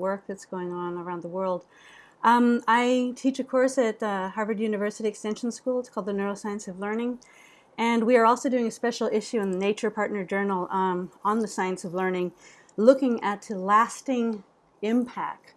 work that's going on around the world. Um, I teach a course at uh, Harvard University Extension School. It's called the Neuroscience of Learning. And we are also doing a special issue in the Nature Partner Journal um, on the science of learning, looking at the lasting impact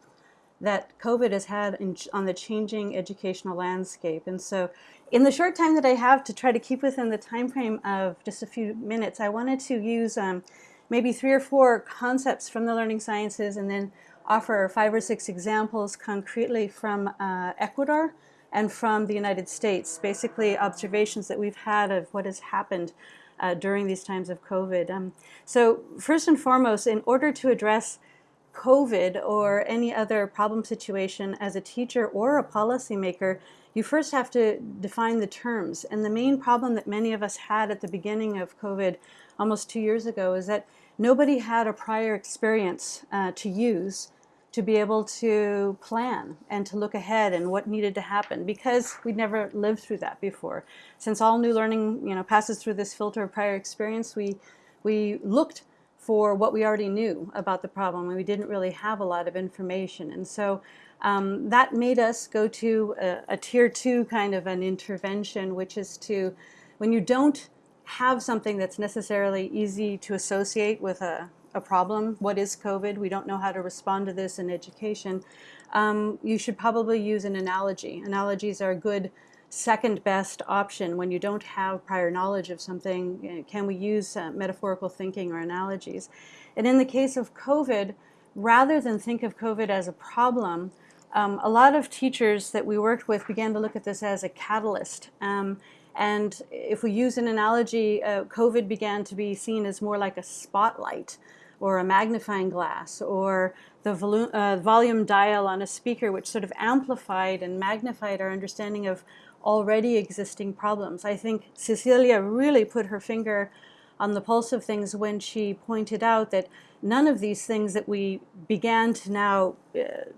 that COVID has had in, on the changing educational landscape. And so in the short time that I have to try to keep within the time frame of just a few minutes, I wanted to use um, maybe three or four concepts from the learning sciences and then offer five or six examples concretely from uh, Ecuador and from the United States, basically observations that we've had of what has happened uh, during these times of COVID. Um, so first and foremost, in order to address COVID or any other problem situation as a teacher or a policymaker, you first have to define the terms. And the main problem that many of us had at the beginning of COVID almost two years ago is that nobody had a prior experience uh, to use to be able to plan and to look ahead and what needed to happen because we'd never lived through that before. Since all new learning you know, passes through this filter of prior experience, we, we looked for what we already knew about the problem and we didn't really have a lot of information. And so um, that made us go to a, a tier two kind of an intervention, which is to, when you don't have something that's necessarily easy to associate with a, a problem, what is COVID, we don't know how to respond to this in education, um, you should probably use an analogy. Analogies are a good second best option when you don't have prior knowledge of something. Can we use uh, metaphorical thinking or analogies? And in the case of COVID, rather than think of COVID as a problem, um, a lot of teachers that we worked with began to look at this as a catalyst. Um, and if we use an analogy, uh, COVID began to be seen as more like a spotlight or a magnifying glass or the volume, uh, volume dial on a speaker which sort of amplified and magnified our understanding of already existing problems. I think Cecilia really put her finger on the pulse of things when she pointed out that none of these things that we began to now uh,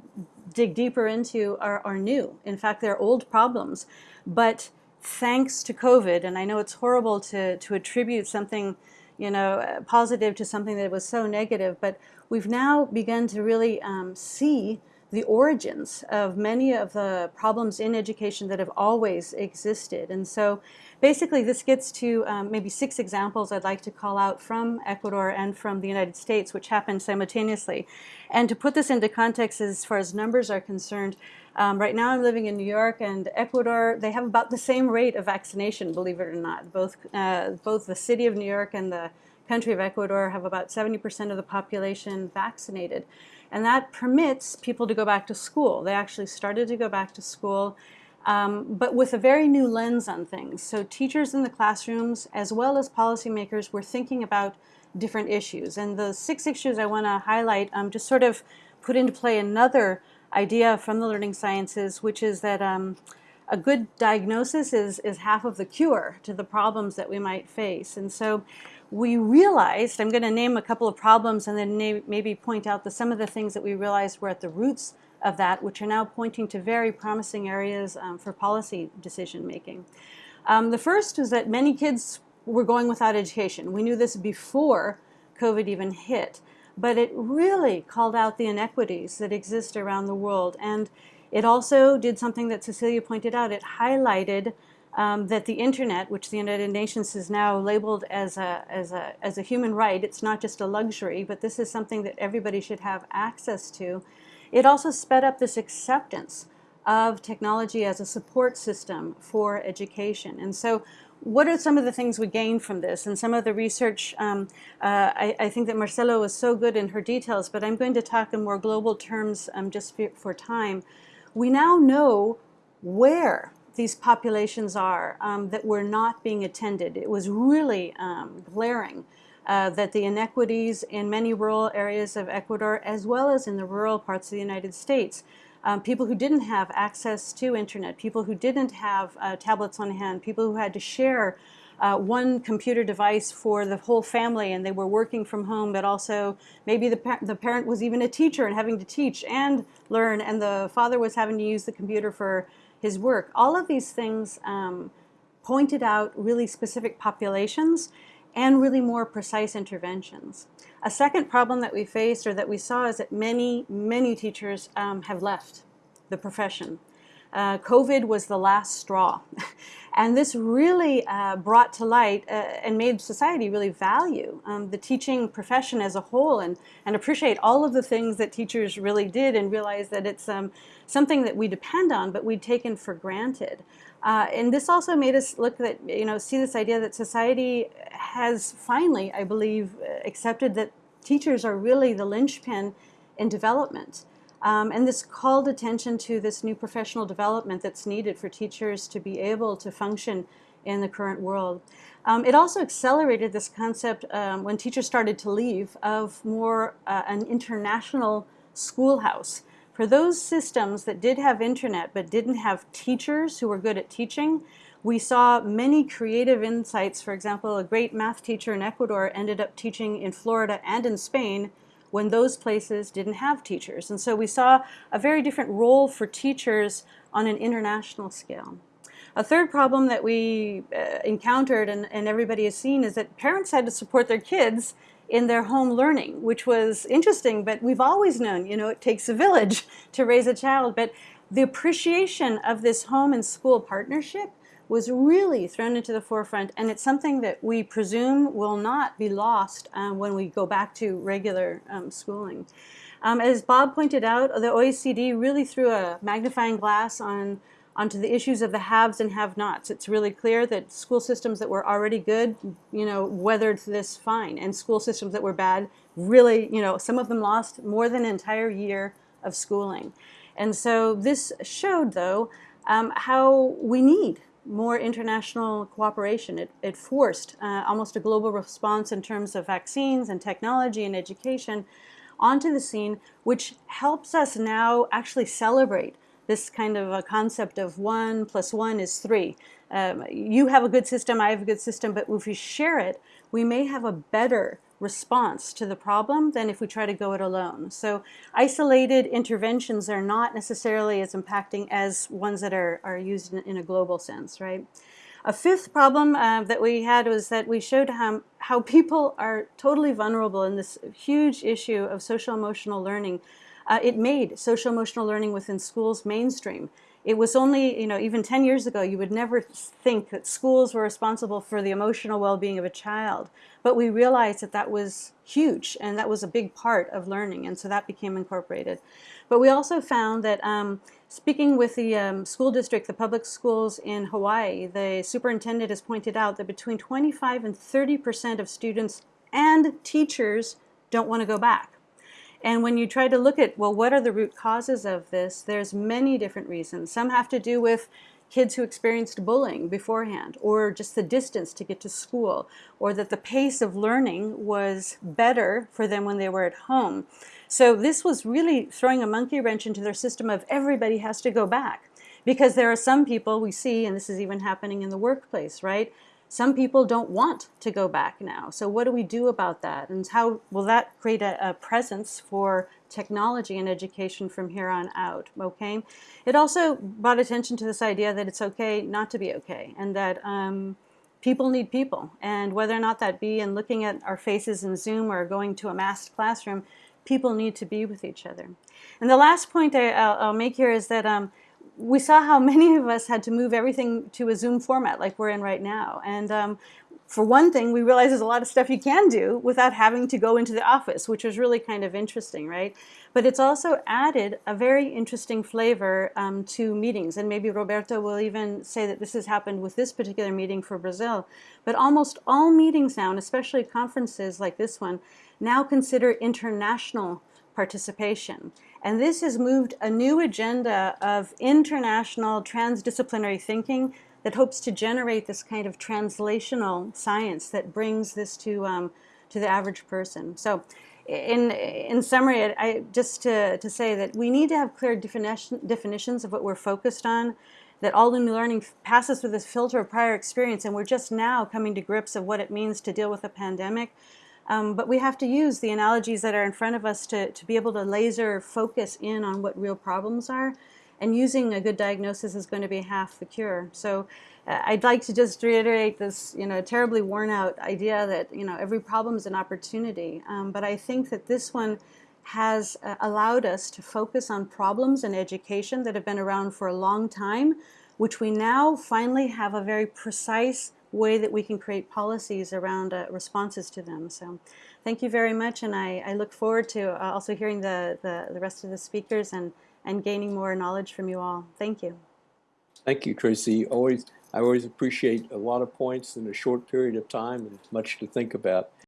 dig deeper into are, are new. In fact, they're old problems. But thanks to COVID, and I know it's horrible to, to attribute something you know, positive to something that was so negative, but we've now begun to really um, see the origins of many of the problems in education that have always existed. And so basically this gets to um, maybe six examples I'd like to call out from Ecuador and from the United States, which happened simultaneously. And to put this into context as far as numbers are concerned, um, right now I'm living in New York and Ecuador, they have about the same rate of vaccination, believe it or not. Both, uh, both the city of New York and the country of Ecuador have about 70% of the population vaccinated. And that permits people to go back to school. They actually started to go back to school, um, but with a very new lens on things. So teachers in the classrooms, as well as policymakers, were thinking about different issues. And the six issues I want to highlight um, just sort of put into play another idea from the learning sciences, which is that um, a good diagnosis is, is half of the cure to the problems that we might face. And so we realized, I'm going to name a couple of problems and then maybe point out the, some of the things that we realized were at the roots of that, which are now pointing to very promising areas um, for policy decision making. Um, the first is that many kids were going without education. We knew this before COVID even hit, but it really called out the inequities that exist around the world. And it also did something that Cecilia pointed out. It highlighted um, that the internet, which the United Nations has now labeled as a, as, a, as a human right, it's not just a luxury, but this is something that everybody should have access to. It also sped up this acceptance of technology as a support system for education. And so what are some of the things we gain from this? And some of the research, um, uh, I, I, think that Marcelo was so good in her details, but I'm going to talk in more global terms um, just for, for time. We now know where these populations are um, that were not being attended. It was really um, glaring uh, that the inequities in many rural areas of Ecuador, as well as in the rural parts of the United States, um, people who didn't have access to internet, people who didn't have uh, tablets on hand, people who had to share uh, one computer device for the whole family and they were working from home, but also maybe the, the parent was even a teacher and having to teach and learn, and the father was having to use the computer for his work. All of these things um, pointed out really specific populations and really more precise interventions. A second problem that we faced or that we saw is that many, many teachers um, have left the profession. Uh, COVID was the last straw. and this really uh, brought to light uh, and made society really value um, the teaching profession as a whole and, and appreciate all of the things that teachers really did and realize that it's um, something that we depend on but we'd taken for granted. Uh, and this also made us look at, you know, see this idea that society has finally, I believe, accepted that teachers are really the linchpin in development. Um, and this called attention to this new professional development that's needed for teachers to be able to function in the current world. Um, it also accelerated this concept um, when teachers started to leave of more uh, an international schoolhouse. For those systems that did have internet but didn't have teachers who were good at teaching, we saw many creative insights. For example, a great math teacher in Ecuador ended up teaching in Florida and in Spain when those places didn't have teachers. And so we saw a very different role for teachers on an international scale. A third problem that we uh, encountered and, and everybody has seen is that parents had to support their kids in their home learning, which was interesting, but we've always known, you know, it takes a village to raise a child. But the appreciation of this home and school partnership was really thrown into the forefront, and it's something that we presume will not be lost um, when we go back to regular um, schooling. Um, as Bob pointed out, the OECD really threw a magnifying glass on onto the issues of the haves and have-nots. It's really clear that school systems that were already good, you know, weathered this fine, and school systems that were bad, really, you know, some of them lost more than an entire year of schooling. And so this showed, though, um, how we need more international cooperation. It, it forced uh, almost a global response in terms of vaccines and technology and education onto the scene, which helps us now actually celebrate this kind of a concept of one plus one is three. Um, you have a good system, I have a good system, but if we share it, we may have a better response to the problem than if we try to go it alone. So isolated interventions are not necessarily as impacting as ones that are, are used in, in a global sense, right? A fifth problem uh, that we had was that we showed how, how people are totally vulnerable in this huge issue of social emotional learning uh, it made social emotional learning within schools mainstream. It was only, you know, even 10 years ago, you would never think that schools were responsible for the emotional well-being of a child. But we realized that that was huge and that was a big part of learning. And so that became incorporated. But we also found that um, speaking with the um, school district, the public schools in Hawaii, the superintendent has pointed out that between 25 and 30% of students and teachers don't want to go back. And when you try to look at, well, what are the root causes of this, there's many different reasons. Some have to do with kids who experienced bullying beforehand, or just the distance to get to school, or that the pace of learning was better for them when they were at home. So this was really throwing a monkey wrench into their system of everybody has to go back. Because there are some people we see, and this is even happening in the workplace, right? Some people don't want to go back now. So what do we do about that? And how will that create a, a presence for technology and education from here on out, okay? It also brought attention to this idea that it's okay not to be okay and that um, people need people. And whether or not that be in looking at our faces in Zoom or going to a masked classroom, people need to be with each other. And the last point I, will make here is that um, we saw how many of us had to move everything to a Zoom format like we're in right now. And um, for one thing, we realized there's a lot of stuff you can do without having to go into the office, which was really kind of interesting, right? But it's also added a very interesting flavor um, to meetings. And maybe Roberto will even say that this has happened with this particular meeting for Brazil. But almost all meetings now, and especially conferences like this one, now consider international participation. And this has moved a new agenda of international transdisciplinary thinking that hopes to generate this kind of translational science that brings this to, um, to the average person. So in, in summary, I, just to, to say that we need to have clear definition, definitions of what we're focused on, that all new learning passes through this filter of prior experience, and we're just now coming to grips of what it means to deal with a pandemic. Um, but we have to use the analogies that are in front of us to, to be able to laser focus in on what real problems are. And using a good diagnosis is going to be half the cure. So uh, I'd like to just reiterate this, you know, terribly worn out idea that, you know, every problem is an opportunity. Um, but I think that this one has uh, allowed us to focus on problems in education that have been around for a long time, which we now finally have a very precise way that we can create policies around uh, responses to them. So thank you very much, and I, I look forward to uh, also hearing the, the, the rest of the speakers and, and gaining more knowledge from you all. Thank you. Thank you, Tracy. Always, I always appreciate a lot of points in a short period of time and much to think about.